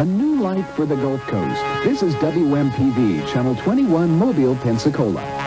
A new light for the Gulf Coast. This is WMPV, Channel 21, Mobile, Pensacola.